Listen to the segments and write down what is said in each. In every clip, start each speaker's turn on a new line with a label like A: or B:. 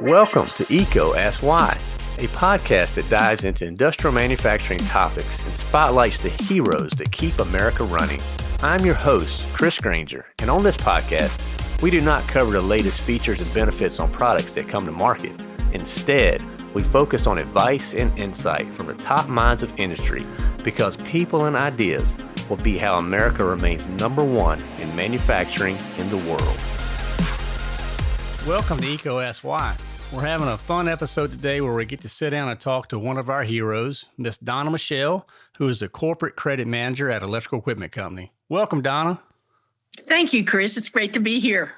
A: Welcome to EECO Ask Why, a podcast that dives into industrial manufacturing topics and spotlights the heroes that keep America running. I'm your host, Chris Granger, and on this podcast, we do not cover the latest features and benefits on products that come to market. Instead, we focus on advice and insight from the top minds of industry because people and ideas will be how America remains number one in manufacturing in the world. Welcome to EECO Ask Why. We're having a fun episode today where we get to sit down and talk to one of our heroes, Miss Donna Michelle, who is the corporate credit manager at Electrical Equipment Company. Welcome, Donna.
B: Thank you, Chris. It's great to be here.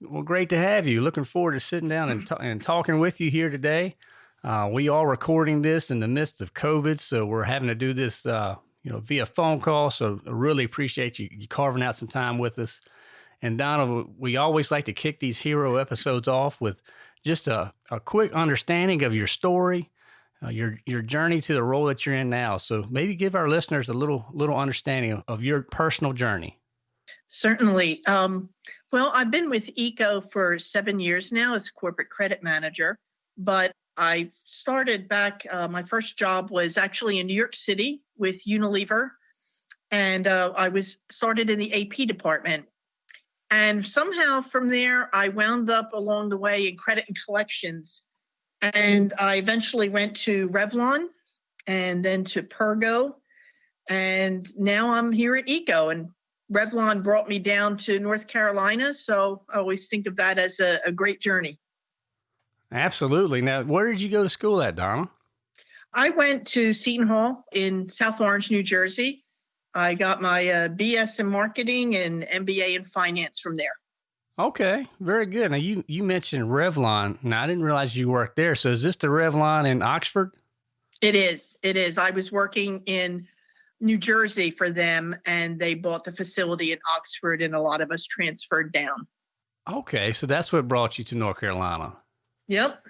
A: Well, great to have you. Looking forward to sitting down and, and talking with you here today. Uh, we are recording this in the midst of COVID, so we're having to do this, uh, you know, via phone call. So I really appreciate you, you carving out some time with us. And Donna, we always like to kick these hero episodes off with just a, a quick understanding of your story, uh, your your journey to the role that you're in now. So maybe give our listeners a little little understanding of, of your personal journey.
B: Certainly. Um, well, I've been with EECO for seven years now as a corporate credit manager, but I started back. Uh, my first job was actually in New York City with Unilever, and uh, I was started in the AP department. And somehow from there, I wound up along the way in credit and collections. And I eventually went to Revlon and then to Pergo. And now I'm here at EECO. And Revlon brought me down to North Carolina. So I always think of that as a, a great journey.
A: Absolutely. Now, where did you go to school at, Donna?
B: I went to Seton Hall in South Orange, New Jersey. I got my uh, BS in marketing and MBA in finance from there.
A: Okay, very good. Now you you mentioned Revlon. Now I didn't realize you worked there. So is this the Revlon in Oxford?
B: It is. It is. I was working in New Jersey for them, and they bought the facility in Oxford, and a lot of us transferred down.
A: Okay, so that's what brought you to North Carolina.
B: Yep.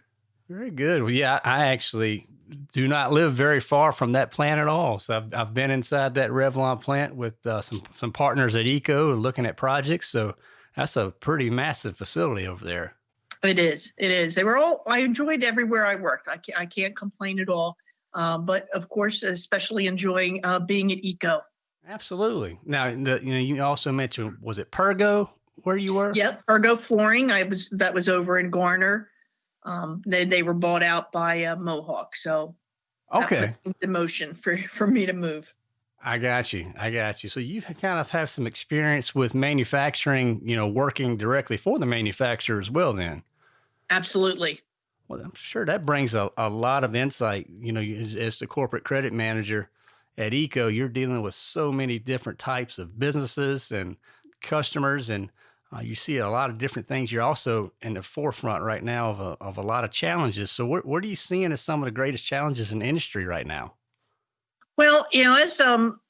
A: Very good. Well, yeah, I actually do not live very far from that plant at all. So I've, I've been inside that Revlon plant with uh, some some partners at EECO looking at projects. So that's a pretty massive facility over there.
B: It is. It is. They were all. I enjoyed everywhere I worked. I can't, I can't complain at all. Um, but of course, especially enjoying uh, being at EECO.
A: Absolutely. Now, the, you know, you also mentioned was it Pergo where you were?
B: Yep, Pergo Flooring. I was that was over in Garner. Um, they they were bought out by uh, Mohawk, so
A: okay,
B: the motion for for me to move.
A: I got you. I got you. So you've kind of have some experience with manufacturing, you know, working directly for the manufacturer as well. Then,
B: absolutely.
A: Well, I'm sure that brings a, a lot of insight. You know, as, as the corporate credit manager at EECO, you're dealing with so many different types of businesses and customers, and uh, you see a lot of different things. You're also in the forefront right now of a, of a lot of challenges. So, what, what are you seeing as some of the greatest challenges in industry right now?
B: Well, you know, as um,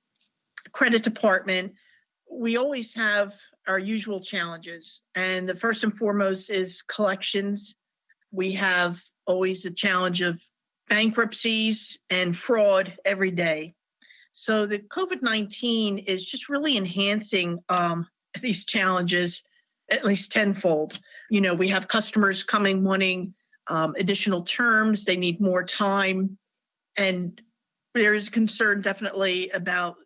B: credit department, we always have our usual challenges, and the first and foremost is collections. We have always a challenge of bankruptcies and fraud every day. So the COVID 19 is just really enhancing um, these challenges at least tenfold. You know, we have customers coming wanting um, additional terms, they need more time. And there is concern definitely about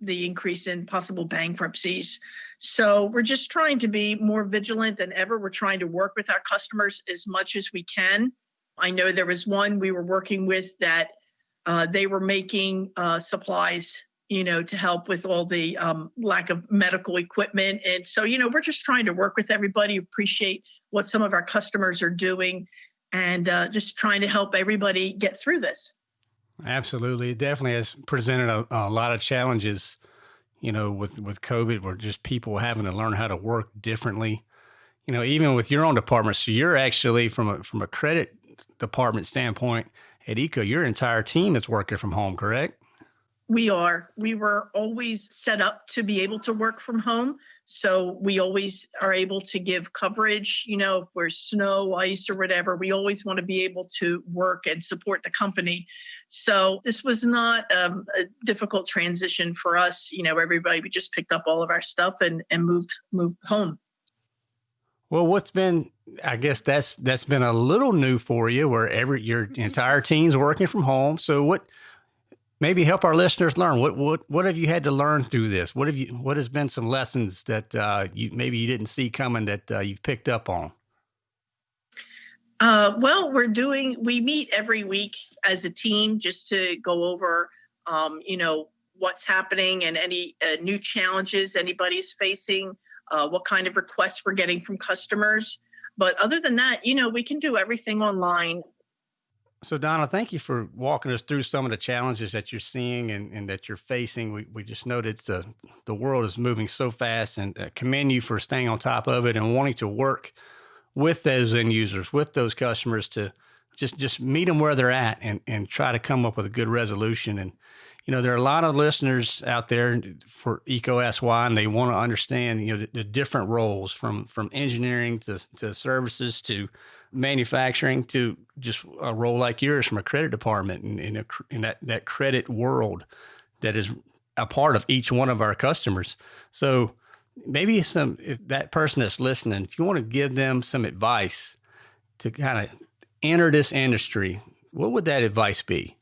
B: the increase in possible bankruptcies. So we're just trying to be more vigilant than ever. We're trying to work with our customers as much as we can. I know there was one we were working with that uh, they were making uh, supplies you know, to help with all the um, lack of medical equipment. And so, you know, we're just trying to work with everybody, appreciate what some of our customers are doing, and uh, just trying to help everybody get through this.
A: Absolutely. It definitely has presented a, a lot of challenges, you know, with, with COVID, where just people having to learn how to work differently. You know, even with your own department. So you're actually from a from a credit department standpoint at EECO, your entire team is working from home, correct?
B: We are. We were always set up to be able to work from home. So we always are able to give coverage. You know, if there's snow, ice, or whatever, we always want to be able to work and support the company. So this was not um, a difficult transition for us. You know, everybody, we just picked up all of our stuff and, and moved moved home.
A: Well, what's been, I guess that's that's been a little new for you, where every your entire team's working from home. So, what maybe help our listeners learn what what what have you had to learn through this? What have you what has been some lessons that uh, you maybe you didn't see coming that uh, you've picked up on?
B: Uh, well, we're doing we meet every week as a team just to go over, um, you know, what's happening and any uh, new challenges anybody's facing uh, what kind of requests we're getting from customers. But other than that, you know, we can do everything online.
A: So, Donna, thank you for walking us through some of the challenges that you're seeing and, and that you're facing. We, we just that the, the world is moving so fast and uh, commend you for staying on top of it and wanting to work with those end users, with those customers to just, just meet them where they're at and, and try to come up with a good resolution. And you know, there are a lot of listeners out there for EECO SY, and they want to understand, you know, the, the, different roles from from engineering to to services to manufacturing to just a role like yours from a credit department in, in, in that that credit world that is a part of each one of our customers. So maybe some that person that's listening, if you want to give them some advice to kind of enter this industry, what would that advice be?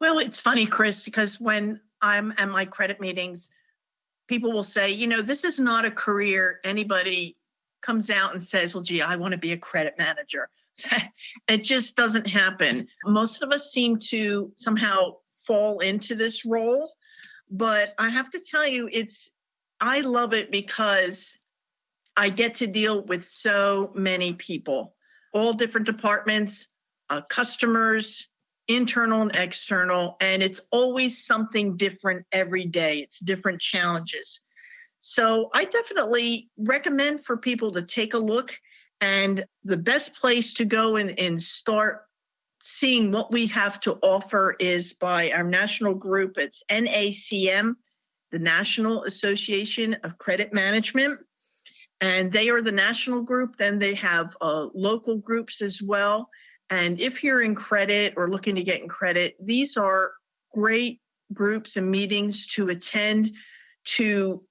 B: Well, it's funny, Chris, because when I'm at my credit meetings, people will say, you know, this is not a career anybody comes out and says, well, gee, I want to be a credit manager. it just doesn't happen. Most of us seem to somehow fall into this role. But I have to tell you, it's, I love it because I get to deal with so many people, all different departments, uh, customers, internal and external, and it's always something different every day. It's different challenges. So I definitely recommend for people to take a look. And the best place to go and, and start seeing what we have to offer is by our national group. It's NACM, the National Association of Credit Management. And they are the national group. Then they have uh, local groups as well. And if you're in credit or looking to get in credit, these are great groups and meetings to attend to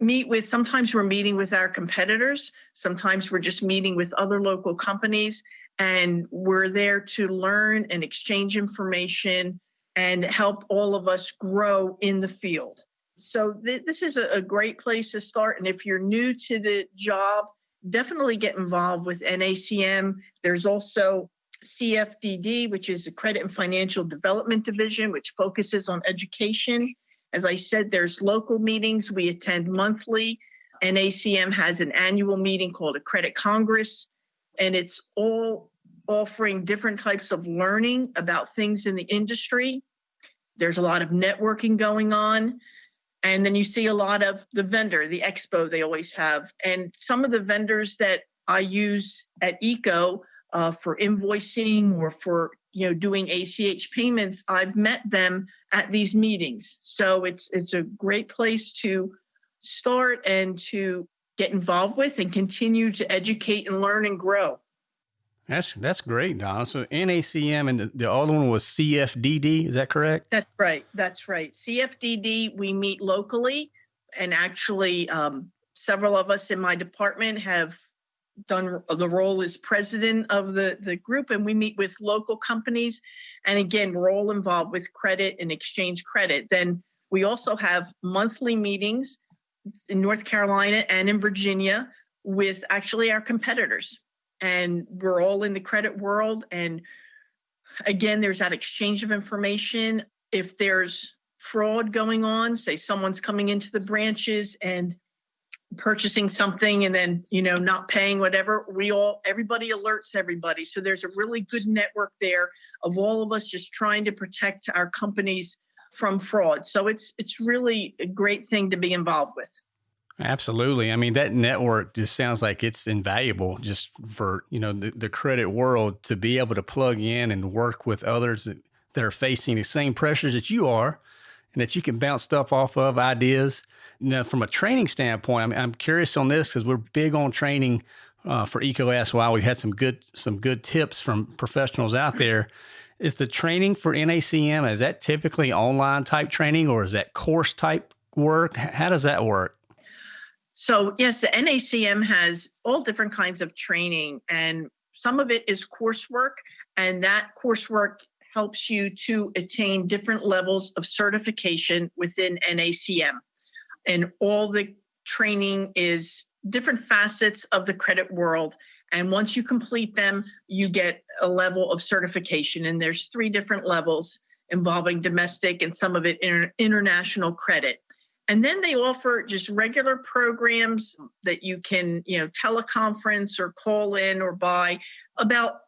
B: meet with sometimes we're meeting with our competitors sometimes we're just meeting with other local companies and we're there to learn and exchange information and help all of us grow in the field so th- this is a, a great place to start and if you're new to the job definitely get involved with nacm there's also CFDD, which is the Credit and Financial Development Division, which focuses on education. As I said, there's local meetings we attend monthly. NACM has an annual meeting called a Credit Congress, and it's all offering different types of learning about things in the industry. There's a lot of networking going on. And then you see a lot of the vendor, the expo they always have. And some of the vendors that I use at EECO uh, for invoicing or for you know doing ACH payments, I've met them at these meetings. So it's it's a great place to start and to get involved with and continue to educate and learn and grow.
A: That's that's great, Donna. So NACM and the, the other one was CFDD. Is that correct?
B: That's right. That's right. CFDD. We meet locally, and actually, um, several of us in my department have done the role as president of the, the group and we meet with local companies and again we're all involved with credit and exchange credit. Then we also have monthly meetings in north carolina and in virginia with actually our competitors. And we're all in the credit world and again there's that exchange of information. If there's fraud going on say someone's coming into the branches and purchasing something and then you know not paying whatever we all everybody alerts everybody. So there's a really good network there of all of us just trying to protect our companies from fraud. So it's it's really a great thing to be involved with.
A: Absolutely. I mean that network just sounds like it's invaluable just for you know the, the credit world to be able to plug in and work with others that, that are facing the same pressures that you are and that you can bounce stuff off of ideas. Now, from a training standpoint, I'm, I'm curious on this because we're big on training uh, for EECO SY. We've had some good some good tips from professionals out there. Is the training for NACM is that typically online type training or is that course type work? How does that work?
B: So, yes, the NACM has all different kinds of training, and some of it is coursework, and that coursework helps you to attain different levels of certification within NACM. And all the training is different facets of the credit world. And once you complete them, you get a level of certification. And there's three different levels involving domestic and some of it inter- international credit. And then they offer just regular programs that you can, you know, teleconference or call in or buy about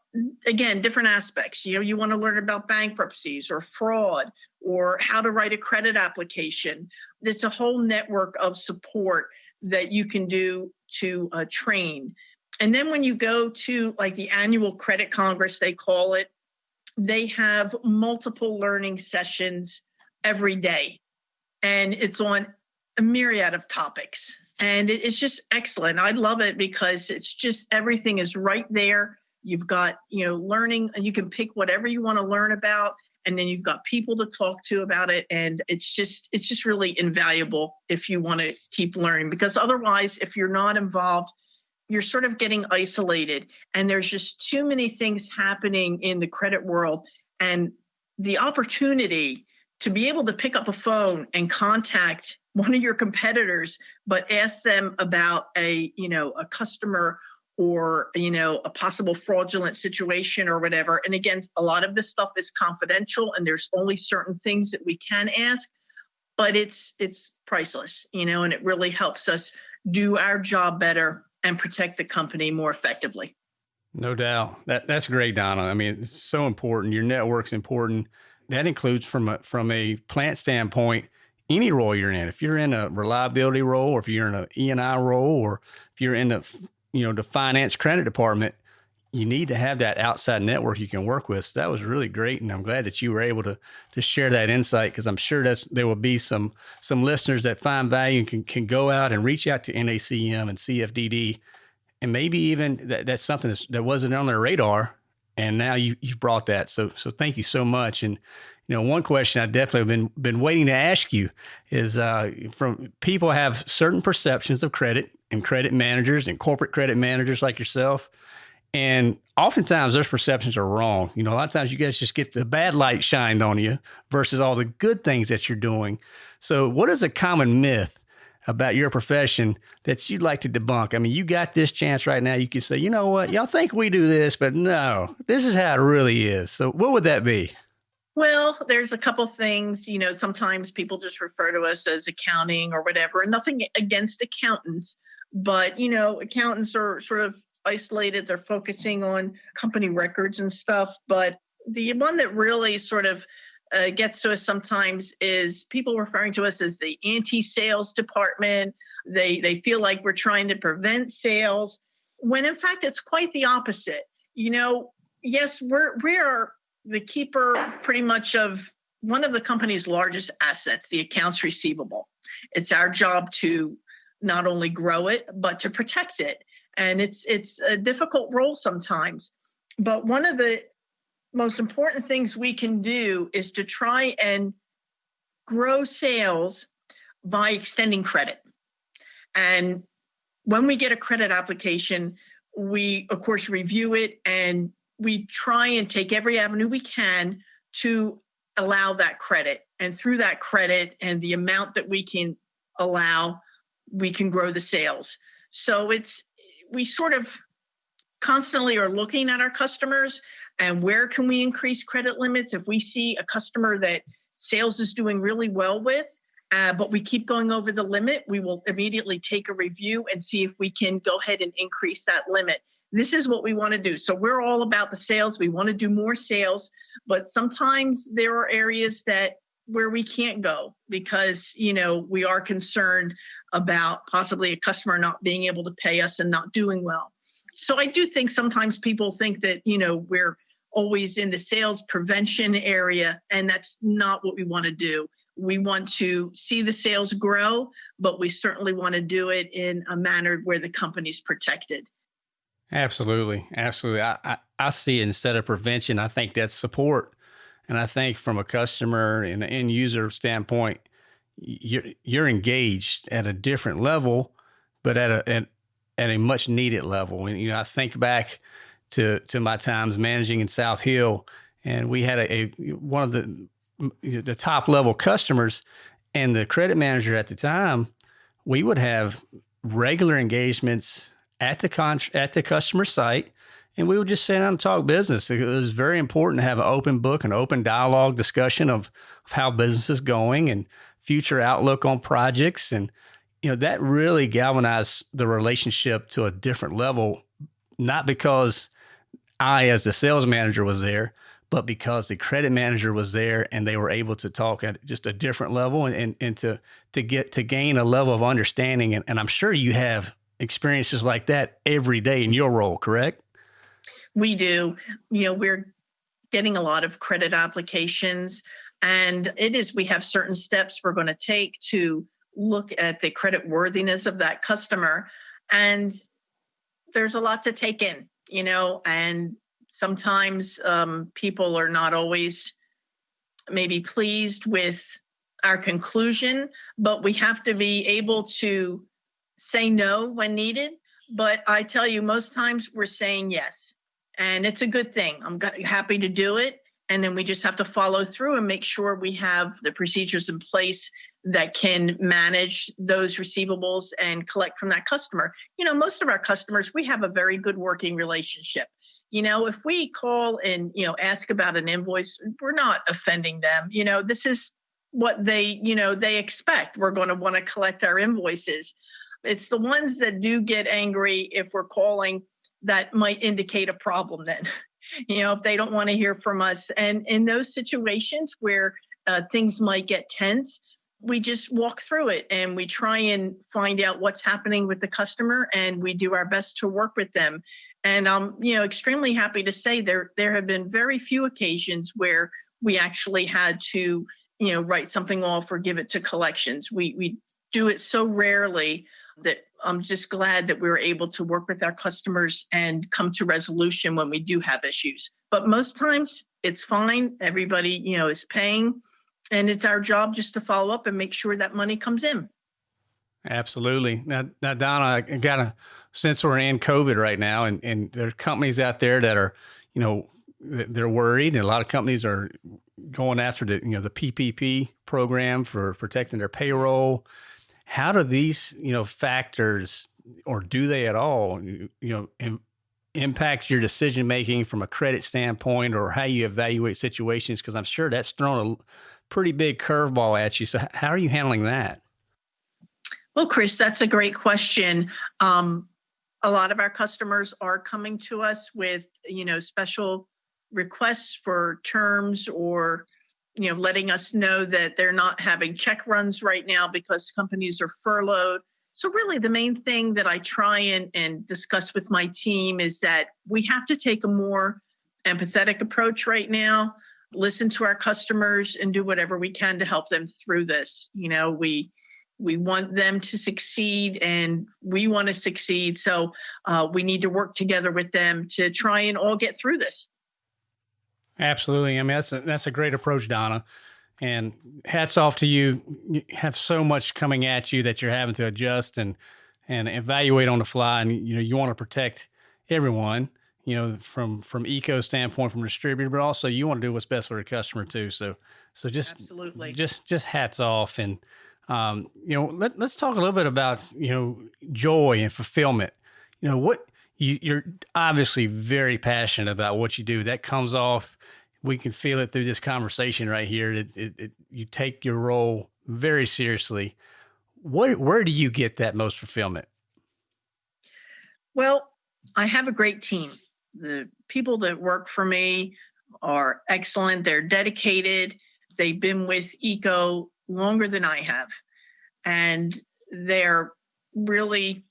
B: again different aspects. You know you want to learn about bankruptcies or fraud or how to write a credit application. It's a whole network of support that you can do to uh, train. And then when you go to like the annual credit congress they call it they have multiple learning sessions every day. And it's on a myriad of topics. And it's just excellent. I love it because it's just everything is right there you've got you know learning you can pick whatever you want to learn about and then you've got people to talk to about it and it's just it's just really invaluable if you want to keep learning because otherwise if you're not involved you're sort of getting isolated and there's just too many things happening in the credit world and the opportunity to be able to pick up a phone and contact one of your competitors but ask them about a you know a customer or you know a possible fraudulent situation or whatever. And again a lot of this stuff is confidential and there's only certain things that we can ask but it's it's priceless you know and it really helps us do our job better and protect the company more effectively.
A: No doubt. That that's great donna. I mean it's so important. Your network's important. That includes from a from a plant standpoint any role you're in. If you're in a reliability role or if you're in an e&i role or if you're in the you know, the finance credit department, you need to have that outside network you can work with. So that was really great, and I'm glad that you were able to to share that insight because I'm sure that's there will be some some listeners that find value and can can go out and reach out to NACM and CFDD, and maybe even that, that's something that's, that wasn't on their radar, and now you you've brought that. So so thank you so much. And you know, one question I definitely have been been waiting to ask you is uh, from people have certain perceptions of credit and credit managers and corporate credit managers like yourself. And oftentimes those perceptions are wrong. You know, a lot of times you guys just get the bad light shined on you versus all the good things that you're doing. So, what is a common myth about your profession that you'd like to debunk? I mean, you got this chance right now. You can say, you know what, y'all think we do this, but no, this is how it really is. So, what would that be?
B: Well, there's a couple things, you know, sometimes people just refer to us as accounting or whatever, and nothing against accountants but you know accountants are sort of isolated they're focusing on company records and stuff but the one that really sort of uh, gets to us sometimes is people referring to us as the anti-sales department. They they feel like we're trying to prevent sales when in fact it's quite the opposite. You know yes we're we are the keeper pretty much of one of the company's largest assets the accounts receivable. It's our job to not only grow it but to protect it. And it's it's a difficult role sometimes. But one of the most important things we can do is to try and grow sales by extending credit. And when we get a credit application we of course review it and we try and take every avenue we can to allow that credit. And through that credit and the amount that we can allow we can grow the sales. So it's we sort of constantly are looking at our customers and where can we increase credit limits if we see a customer that sales is doing really well with uh, but we keep going over the limit we will immediately take a review and see if we can go ahead and increase that limit. This is what we want to do. So we're all about the sales. We want to do more sales but sometimes there are areas that where we can't go because you know we are concerned about possibly a customer not being able to pay us and not doing well. So i do think sometimes people think that you know we're always in the sales prevention area and that's not what we want to do. We want to see the sales grow but we certainly want to do it in a manner where the company's protected.
A: Absolutely. Absolutely. I, I, I see it instead of prevention i think that's support and I think from a customer and an end user standpoint, you're, you're engaged at a different level but at a at, at a much needed level. And you know, I think back to to my times managing in South Hill, and we had a, a one of the the top level customers, and the credit manager at the time, we would have regular engagements at the con- at the customer site and we would just sit down and talk business. It was very important to have an open book, an open dialogue discussion of, of how business is going and future outlook on projects. And, you know, that really galvanized the relationship to a different level, not because I, as the sales manager, was there, but because the credit manager was there and they were able to talk at just a different level and, and, and to, to get to gain a level of understanding. And, and I'm sure you have experiences like that every day in your role, correct?
B: We do. You know, we're getting a lot of credit applications, and it is, we have certain steps we're going to take to look at the credit worthiness of that customer. And there's a lot to take in, you know, and sometimes um, people are not always maybe pleased with our conclusion, but we have to be able to say no when needed. But I tell you, most times we're saying yes and it's a good thing. I'm happy to do it. And then we just have to follow through and make sure we have the procedures in place that can manage those receivables and collect from that customer. You know, most of our customers, we have a very good working relationship. You know, if we call and, you know, ask about an invoice, we're not offending them. You know, this is what they, you know, they expect. We're going to want to collect our invoices. It's the ones that do get angry if we're calling that might indicate a problem then you know if they don't want to hear from us. And in those situations where uh, things might get tense we just walk through it and we try and find out what's happening with the customer and we do our best to work with them. And i'm you know extremely happy to say there there have been very few occasions where we actually had to you know write something off or give it to collections. We we do it so rarely that I'm just glad that we were able to work with our customers and come to resolution when we do have issues. But most times it's fine. Everybody, you know, is paying and it's our job just to follow up and make sure that money comes in.
A: Absolutely. Now, now Donna, I got a since we're in COVID right now, and and there are companies out there that are, you know, they're worried, and a lot of companies are going after the you know the PPP program for protecting their payroll how do these you know factors or do they at all you, know Im- impact your decision making from a credit standpoint or how you evaluate situations? Because i'm sure that's thrown a pretty big curveball at you. So how are you handling that?
B: Well chris that's a great question. Um, a lot of our customers are coming to us with you know special requests for terms or you know, letting us know that they're not having check runs right now because companies are furloughed. So really the main thing that I try and, and discuss with my team is that we have to take a more empathetic approach right now, listen to our customers and do whatever we can to help them through this. You know, we we want them to succeed and we want to succeed. So uh, we need to work together with them to try and all get through this.
A: Absolutely. I mean, that's a, that's a great approach, Donna. And hats off to you. You have so much coming at you that you're having to adjust and and evaluate on the fly. And you know, you want to protect everyone. You know, from from EECO standpoint, from distributor, but also you want to do what's best for the customer too. So, so just
B: absolutely,
A: just just hats off. And um, you know, let, let's talk a little bit about you know joy and fulfillment. You know, what you, you're obviously very passionate about what you do. That comes off we can feel it through this conversation right here. It, it, it, you take your role very seriously. What, where do you get that most fulfillment?
B: Well, I have a great team. The people that work for me are excellent. They're dedicated. They've been with EECO longer than I have. And they're really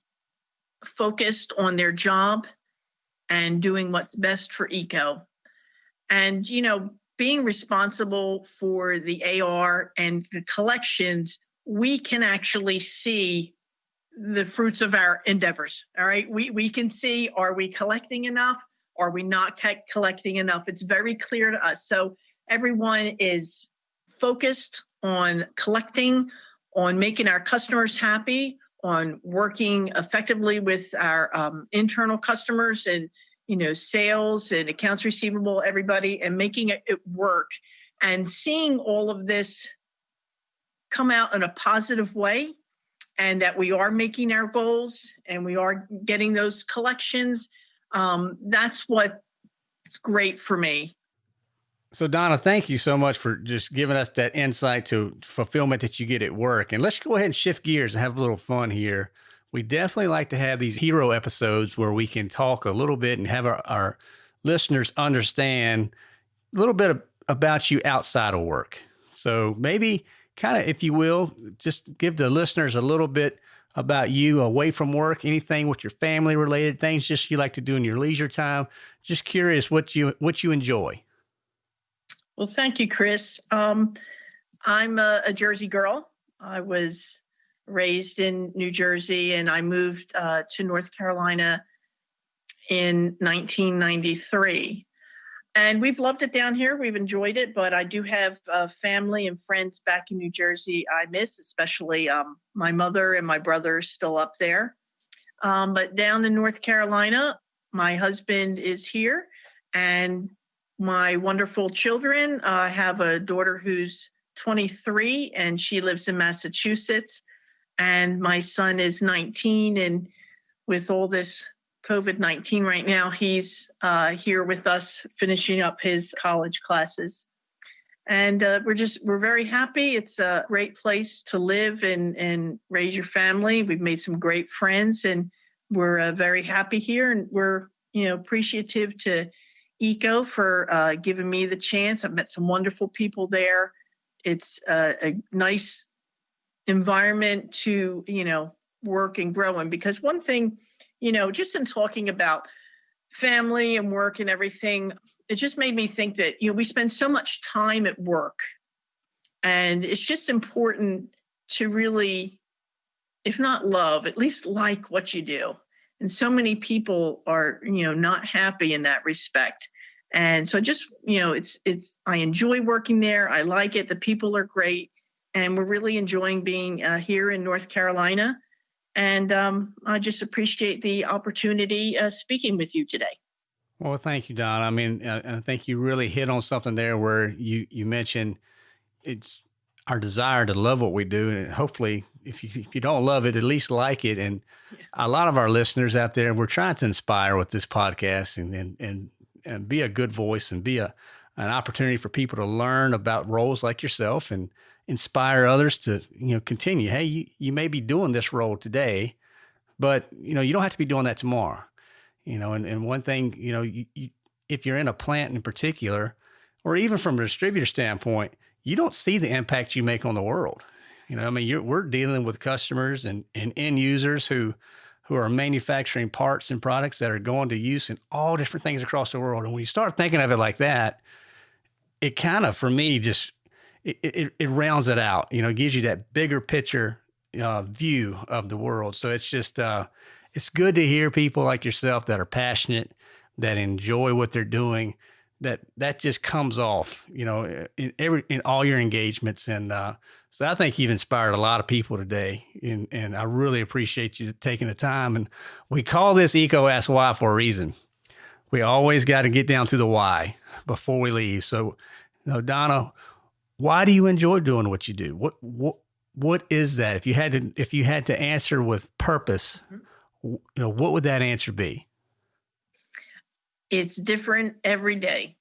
B: focused on their job and doing what's best for EECO and, you know, being responsible for the AR and the collections, we can actually see the fruits of our endeavors. All right. We, we can see are we collecting enough? Are we not collecting enough? It's very clear to us. So everyone is focused on collecting, on making our customers happy, on working effectively with our um, internal customers and you know sales and accounts receivable everybody and making it, work. And seeing all of this come out in a positive way and that we are making our goals and we are getting those collections um, that's what it's great for me
A: so donna thank you so much for just giving us that insight to fulfillment that you get at work and let's go ahead and shift gears and have a little fun here we definitely like to have these hero episodes where we can talk a little bit and have our, our listeners understand a little bit of, about you outside of work so maybe kind of, if you will, just give the listeners a little bit about you away from work, anything with your family related things, just you like to do in your leisure time. Just curious what you what you enjoy.
B: Well, thank you, Chris. Um, I'm a, a, Jersey girl. I was raised in New Jersey, and I moved uh, to North Carolina in 1993 and we've loved it down here. We've enjoyed it, but I do have uh, family and friends back in New Jersey I miss, especially um, my mother and my brother still up there. Um, but down in North Carolina, my husband is here, and my wonderful children. I uh, have a daughter who's 23 and she lives in Massachusetts, and my son is 19. And with all this COVID 19 right now. He's uh, here with us finishing up his college classes. And uh, we're just, we're very happy. It's a great place to live and, and raise your family. We've made some great friends and we're uh, very happy here. And we're, you know, appreciative to EECO for uh, giving me the chance. I've met some wonderful people there. It's uh, a nice environment to, you know, work and grow in because one thing you know, just in talking about family and work and everything, it just made me think that, you know, we spend so much time at work and it's just important to really, if not love, at least like what you do. And so many people are, you know, not happy in that respect. And so just, you know, it's, it's, I enjoy working there. I like it. The people are great. And we're really enjoying being uh, here in North Carolina. And um, I just appreciate the opportunity uh, speaking with you today.
A: Well, thank you, Don. I mean, uh, I think you really hit on something there where you, you mentioned it's our desire to love what we do. And hopefully, if you, if you don't love it, at least like it. And a lot of our listeners out there, we're trying to inspire with this podcast and, and, and, and be a good voice and be a, an opportunity for people to learn about roles like yourself and inspire others to you know continue. Hey you, you may be doing this role today but you know you don't have to be doing that tomorrow. You know and, and one thing you know you, you, if you're in a plant in particular or even from a distributor standpoint you don't see the impact you make on the world you know i mean we're dealing with customers and, and end users who who are manufacturing parts and products that are going to use in all different things across the world and when you start thinking of it like that it kind of for me just it, it, it rounds it out, you know, gives you that bigger picture uh, view of the world. So it's just, uh, it's good to hear people like yourself that are passionate, that enjoy what they're doing, that that just comes off, you know, in every in all your engagements. And uh, so I think you've inspired a lot of people today, and and I really appreciate you taking the time. And we call this EECO Ask Why for a reason. We always got to get down to the why before we leave. So, you know, Donna, why do you enjoy doing what you do? What what what is that? If you had to if you had to answer with purpose, you know, what would that answer be?
B: It's different every day.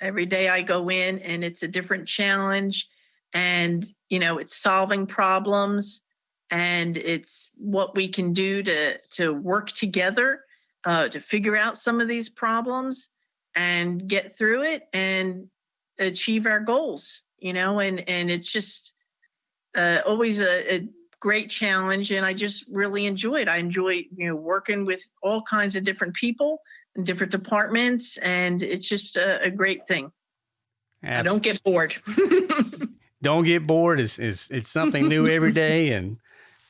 B: Every day I go in and it's a different challenge and you know, it's solving problems and it's what we can do to to work together uh, to figure out some of these problems and get through it and achieve our goals you know, and and it's just uh, always a, a great challenge, and I just really enjoy it. I enjoy you know working with all kinds of different people in different departments, and it's just a, a great thing. Absolutely. I don't get bored.
A: don't get bored. It's, it's, it's something new every day. And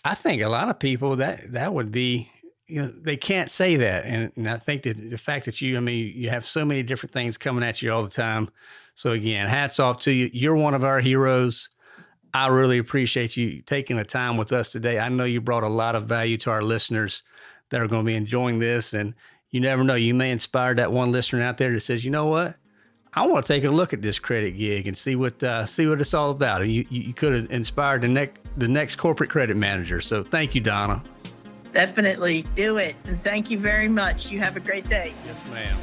A: I think a lot of people that, that would be, you know, they can't say that. And, and I think that the fact that you, I mean, you have so many different things coming at you all the time. So again, hats off to you. You're one of our heroes. I really appreciate you taking the time with us today. I know you brought a lot of value to our listeners that are going to be enjoying this. And you never know, you may inspire that one listener out there that says, you know what? I want to take a look at this credit gig and see what uh, see what it's all about. And you, you could have inspired the next the next corporate credit manager. So thank you, Donna.
B: Definitely do it. And thank you very much. You have a great day.
A: Yes, ma'am.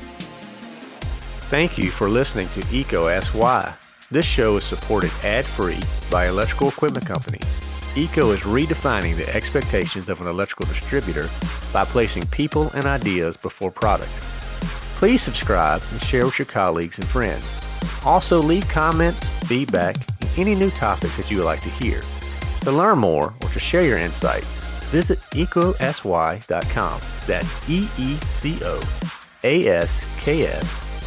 C: Thank you for listening to EECO Ask Why. This show is supported ad-free by Electrical Equipment Company. EECO is redefining the expectations of an electrical distributor by placing people and ideas before products. Please subscribe and share with your colleagues and friends. Also leave comments, feedback, and any new topics that you would like to hear. To learn more or to share your insights, visit eecosy.com. That's E-E-C-O-A-S-K-S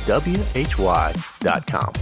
C: W-H-Y.com.